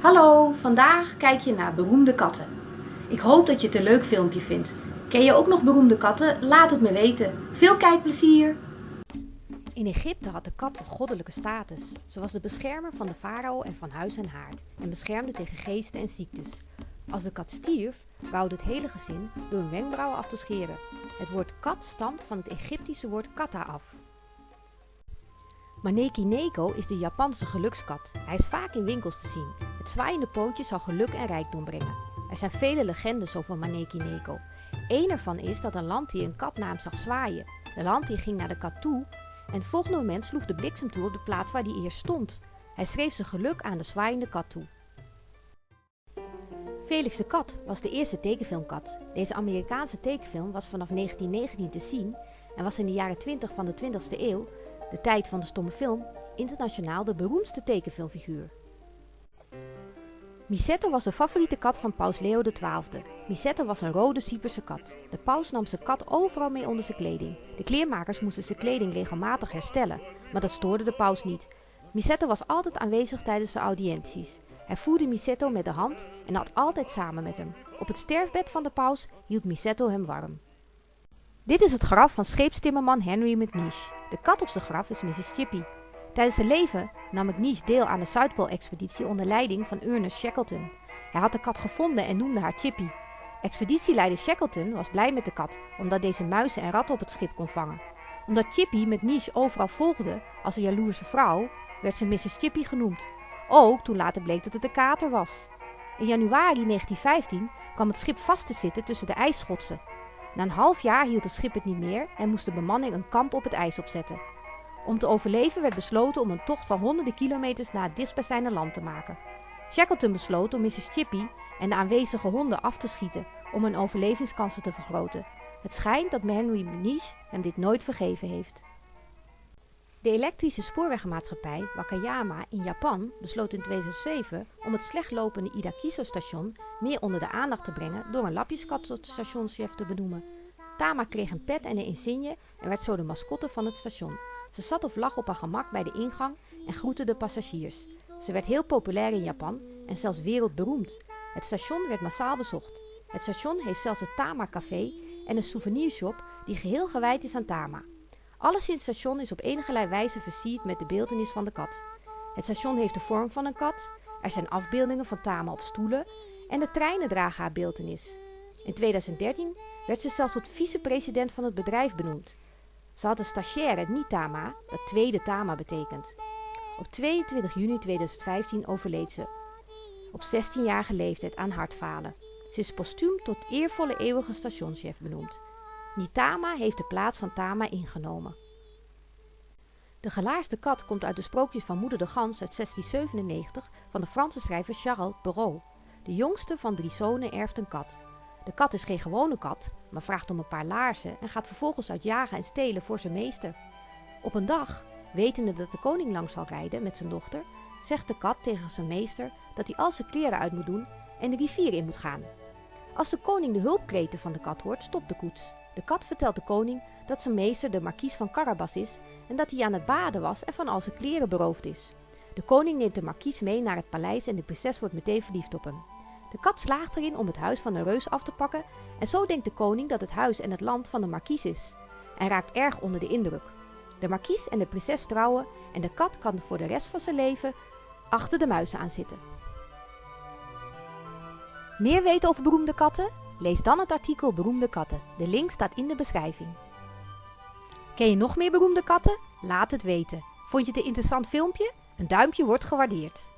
Hallo, vandaag kijk je naar beroemde katten. Ik hoop dat je het een leuk filmpje vindt. Ken je ook nog beroemde katten? Laat het me weten. Veel kijkplezier! In Egypte had de kat een goddelijke status. Ze was de beschermer van de farao en van huis en haard en beschermde tegen geesten en ziektes. Als de kat stierf, rouwde het hele gezin door hun wenkbrauwen af te scheren. Het woord kat stamt van het Egyptische woord kata af. Maneki Neko is de Japanse gelukskat. Hij is vaak in winkels te zien. Zwaaiende pootje zal geluk en rijkdom brengen. Er zijn vele legendes over Maneki Neko. Eén ervan is dat een landdier een kat naar hem zag zwaaien. De landdier ging naar de kat toe en het volgende moment sloeg de bliksem toe op de plaats waar hij eerst stond. Hij schreef zijn geluk aan de zwaaiende kat toe. Felix de Kat was de eerste tekenfilmkat. Deze Amerikaanse tekenfilm was vanaf 1919 te zien en was in de jaren 20 van de 20ste eeuw de tijd van de stomme film, internationaal de beroemdste tekenfilmfiguur. Misetto was de favoriete kat van paus Leo XII. Misetto was een rode Cyperse kat. De paus nam zijn kat overal mee onder zijn kleding. De kleermakers moesten zijn kleding regelmatig herstellen, maar dat stoorde de paus niet. Misetto was altijd aanwezig tijdens de audiënties. Hij voerde Misetto met de hand en had altijd samen met hem. Op het sterfbed van de paus hield Misetto hem warm. Dit is het graf van scheepstimmerman Henry McNeish. De kat op zijn graf is Mrs. Chippy. Tijdens zijn leven nam McNeish deel aan de Zuidpool-expeditie onder leiding van Ernest Shackleton. Hij had de kat gevonden en noemde haar Chippy. Expeditieleider Shackleton was blij met de kat, omdat deze muizen en ratten op het schip kon vangen. Omdat Chippy McNeish overal volgde als een jaloerse vrouw, werd ze Mrs. Chippy genoemd. Ook toen later bleek dat het een kater was. In januari 1915 kwam het schip vast te zitten tussen de ijsschotsen na een half jaar hield het schip het niet meer en moest de bemanning een kamp op het ijs opzetten. Om te overleven werd besloten om een tocht van honderden kilometers naar het dichtstbijzijnde land te maken. Shackleton besloot om Mrs. Chippy en de aanwezige honden af te schieten om hun overlevingskansen te vergroten. Het schijnt dat Henry Meniche hem dit nooit vergeven heeft. De elektrische spoorwegmaatschappij Wakayama in Japan besloot in 2007 om het slecht lopende Idakiso station meer onder de aandacht te brengen door een lapjeskat tot stationschef te benoemen. Tama kreeg een pet en een insigne en werd zo de mascotte van het station. Ze zat of lag op haar gemak bij de ingang en groette de passagiers. Ze werd heel populair in Japan en zelfs wereldberoemd. Het station werd massaal bezocht. Het station heeft zelfs het Tama Café en een souvenirshop die geheel gewijd is aan Tama. Alles in het station is op enige wijze versierd met de beeldenis van de kat. Het station heeft de vorm van een kat, er zijn afbeeldingen van Tama op stoelen en de treinen dragen haar beeldenis. In 2013 werd ze zelfs tot vicepresident van het bedrijf benoemd. Ze had een stagiaire, niet Tama, dat tweede Tama betekent. Op 22 juni 2015 overleed ze, op 16-jarige leeftijd aan hartfalen. Ze is postuum tot eervolle eeuwige stationschef benoemd. Nitama heeft de plaats van Tama ingenomen. De gelaarste kat komt uit de sprookjes van Moeder de Gans uit 1697 van de Franse schrijver Charles Perrault. De jongste van drie zonen erft een kat. De kat is geen gewone kat, maar vraagt om een paar laarzen en gaat vervolgens uit jagen en stelen voor zijn meester. Op een dag, wetende dat de koning lang zal rijden met zijn dochter, zegt de kat tegen zijn meester dat hij al zijn kleren uit moet doen en de rivier in moet gaan. Als de koning de hulpkreten van de kat hoort, stopt de koets. De kat vertelt de koning dat zijn meester de markies van Carabas is en dat hij aan het baden was en van al zijn kleren beroofd is. De koning neemt de markies mee naar het paleis en de prinses wordt meteen verliefd op hem. De kat slaagt erin om het huis van de reus af te pakken en zo denkt de koning dat het huis en het land van de markies is en raakt erg onder de indruk. De markies en de prinses trouwen en de kat kan voor de rest van zijn leven achter de muizen aan zitten. Meer weten over beroemde katten? Lees dan het artikel Beroemde katten. De link staat in de beschrijving. Ken je nog meer beroemde katten? Laat het weten. Vond je het een interessant filmpje? Een duimpje wordt gewaardeerd.